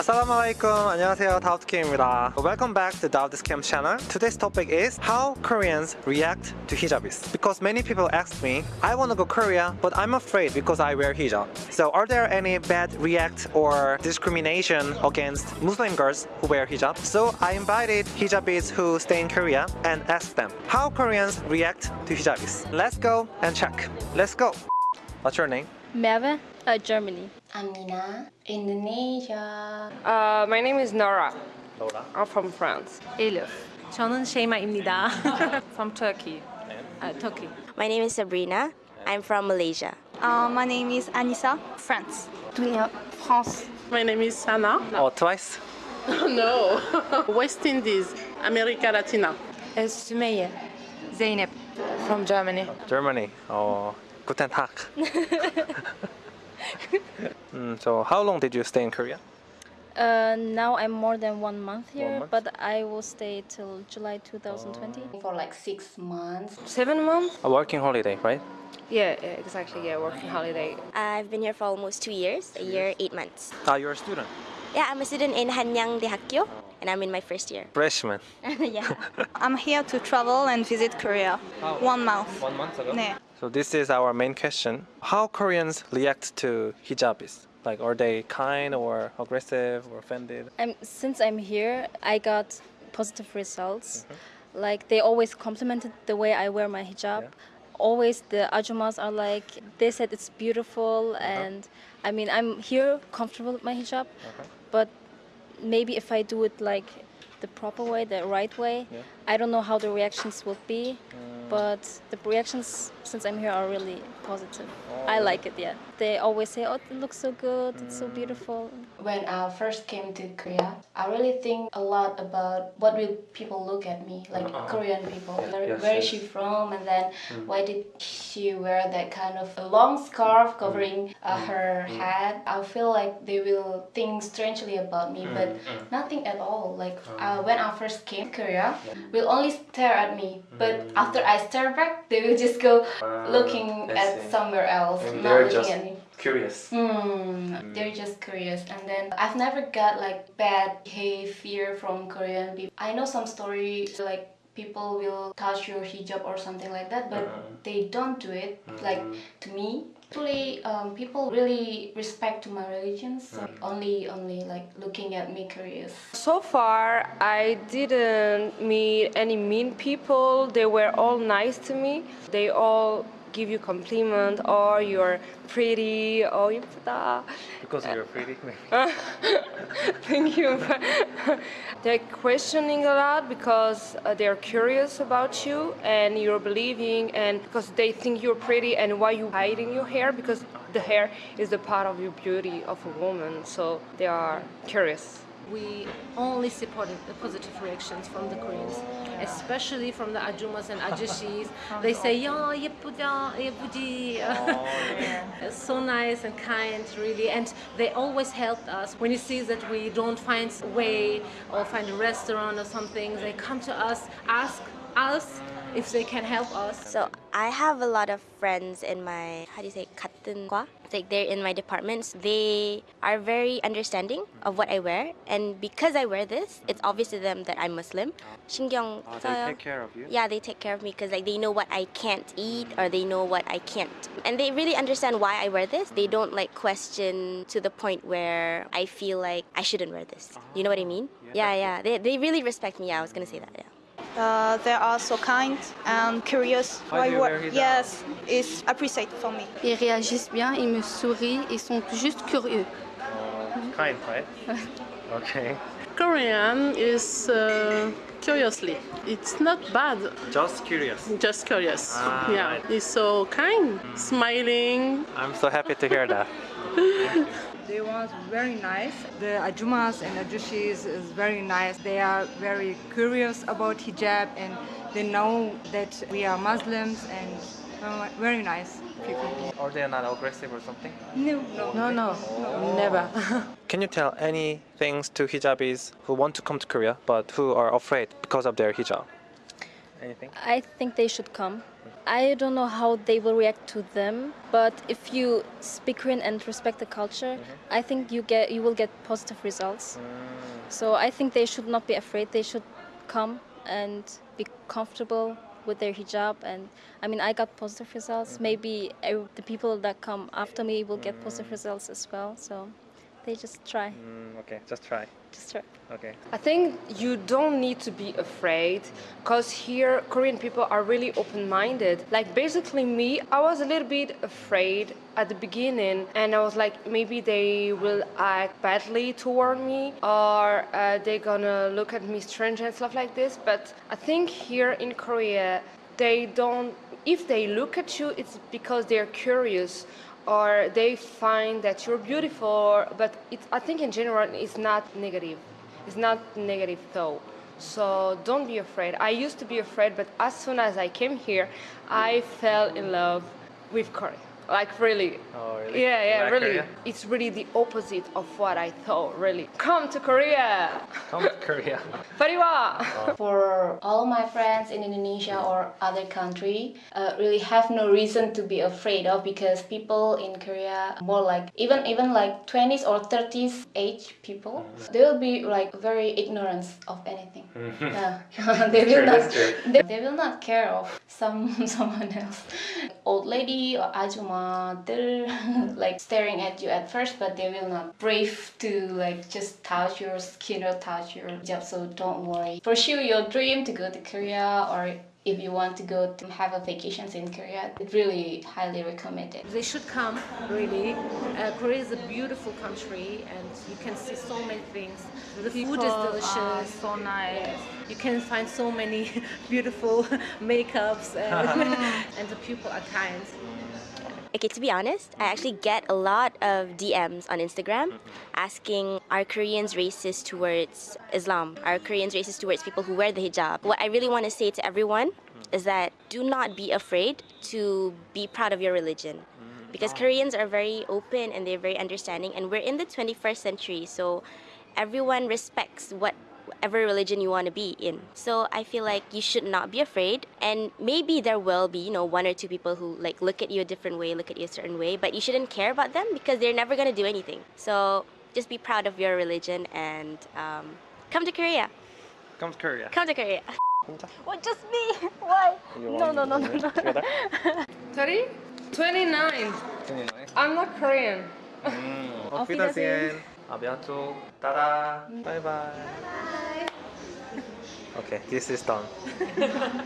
Assalamualaikum, 안녕하세요, DaoudKim입니다. Welcome back to Daud Kim channel. Today's topic is how Koreans react to hijabis. Because many people asked me, I want to go Korea, but I'm afraid because I wear hijab. So are there any bad react or discrimination against Muslim girls who wear hijab? So I invited hijabis who stay in Korea and asked them how Koreans react to hijabis. Let's go and check. Let's go. What's your name? Merve, uh, Germany. Amina, Indonesia. Uh, my name is Nora. Laura. I'm from France. Elif. 저는 쉐이마입니다. from Turkey. Uh, Turkey. My name is Sabrina. I'm from Malaysia. Uh, my name is Anissa, France. Dunia, France. My name is Sana. Oh, twice? no, West Indies, America Latina. Sümeyye. Zeynep. From Germany. Germany. Oh, guten Tag. mm, so how long did you stay in Korea? Uh, now I'm more than one month here, month? but I will stay till July 2020. For like six months. Seven months? A working holiday, right? Yeah, yeah, exactly. Yeah, working holiday. I've been here for almost two years, a year, eight months. Ah, you're a student. Yeah, I'm a student in Hanyang Daehakgyo, and I'm in my first year. Freshman. yeah. I'm here to travel and visit Korea. One month. One month ago. 네. So this is our main question. How Koreans react to hijabis? Like, are they kind or aggressive or offended? I'm, since I'm here, I got positive results. Mm-hmm. Like they always complimented the way I wear my hijab. Yeah. Always the ajumas are like they said it's beautiful, uh-huh. and I mean I'm here comfortable with my hijab, uh-huh. but maybe if I do it like the proper way, the right way, Yeah. I don't know how the reactions will be. Mm. But the reactions since I'm here are really positive. I like it, yeah. They always say, "Oh, it looks so good, it's so beautiful." When I first came to Korea, I really think a lot about what will people look at me, like uh-huh. Korean people. Where, Yes, where is yes. she from? And then mm. why did she wear that kind of a long scarf covering mm. uh, mm. her head? I feel like they will think strangely about me, but nothing at all. Like oh. uh, when I first came to Korea, will only stare at me, but after I stare back, they will just go looking at somewhere else, And they're looking just at me. curious. Hmm, they're just curious. And then I've never got like bad behavior from Korean people. I know some stories like people will touch your hijab or something like that, but they don't do it like to me. Actually, um, people really respect to my religion, so only only like looking at me curious. So far, I didn't meet any mean people. They were all nice to me. They all give you compliment or you're pretty. Or you because you're pretty maybe. thank you. They're questioning a lot because uh, they're curious about you and you're believing and because they think you're pretty and why you hiding your hair because the hair is the part of your beauty of a woman. So they are curious we only supported the positive reactions from the Koreans, especially from the Ajumas and Ajushis. they say, yeah, yepuda, yepudi. So nice and kind, really. And they always helped us. When you see that we don't find a way or find a restaurant or something, they come to us, ask us if they can help us. So I have a lot of friends in my, how do you say, katungwa? Like they're in my departments. They are very understanding of what I wear. And because I wear this, it's obvious to them that I'm Muslim. 신경 oh, they take care of you? Yeah, they take care of me because like they know what I can't eat or they know what I can't. And they really understand why I wear this. They don't like question to the point where I feel like I shouldn't wear this. You know what I mean? Oh, yeah, yeah. yeah. They, they really respect me. Yeah, I was going to say that, yeah. Uh, they are so kind and curious. Why do you wear hijab? yes, it's appreciated for me. Ils réagissent bien, ils me sourient, ils sont juste curieux. Kind, right? okay. Korean is uh, curiously. It's not bad, Just curious. just curious. Ah, yeah, right. it's so kind, smiling. I'm so happy to hear that. They was very nice. The ajumas and ajushis is very nice. They are very curious about hijab and they know that we are Muslims and very nice people. Or they're not aggressive or something? No, no. No, no, never. Can you tell any things to hijabis who want to come to Korea but who are afraid because of their hijab? Anything? I think they should come. I don't know how they will react to them, but if you speak Korean and respect the culture, mm-hmm. I think you get you will get positive results. Mm. So I think they should not be afraid. They should come and be comfortable with their hijab. And I mean, I got positive results. Mm-hmm. Maybe ev- the people that come after me will get positive mm. results as well. So they just try. Mm, okay, just try. Just try. Okay. I think you don't need to be afraid because here Korean people are really open minded. Like basically me, I was a little bit afraid at the beginning and I was like maybe they will act badly toward me or uh, they're gonna look at me strange and stuff like this. But I think here in Korea, they don't, if they look at you, it's because they're curious or they find that you're beautiful but it, i think in general it's not negative. It's not negative though so don't be afraid. I used to be afraid but as soon as i came here i fell in love with korea like really Oh, really? yeah yeah like really Korea? it's really the opposite of what i thought really come to korea Come to Korea. Pariwa. For all my friends in Indonesia or other country, uh, really have no reason to be afraid of because people in Korea more like even even like 20s or 30s age people, they will be like very ignorant of anything. Yeah. they will not they, they will not care of some someone else. Old lady or ajuma, they're like staring at you at first, but they will not brave to like just touch your skin or touch your hijab. So don't worry. Pursue your dream to go to Korea or if you want to go to have a vacations in Korea, it really highly recommended. They should come, really. Uh, Korea is a beautiful country and you can see so many things. The food is People are delicious. so nice. You can find so many beautiful makeups and, and the people are kind. Okay, to be honest, I actually get a lot of DMs on Instagram asking are Koreans racist towards Islam? Are Koreans racist towards people who wear the hijab? What I really want to say to everyone is that do not be afraid to be proud of your religion. Because Koreans are very open and they're very understanding, and we're in the 21st century, so everyone respects what whatever religion you want to be in. So I feel like you should not be afraid. And maybe there will be, you know, one or two people who like look at you a different way, look at you a certain way, but you shouldn't care about them because they're never gonna do anything. So just be proud of your religion and um, come to Korea. Come to Korea. Come to Korea. What? Just me? Why? No, no, no, no, no. Together? 30? 29. 29. I'm not Korean. Mm. Auf Auf Wiedersehen. A bientôt. Tada. Bye bye. Okay, this is done.